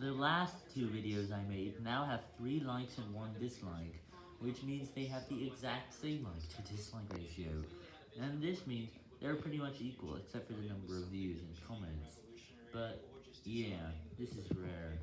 The last two videos I made now have 3 likes and 1 dislike, which means they have the exact same like to dislike ratio, and this means they're pretty much equal except for the number of views and comments, but yeah, this is rare.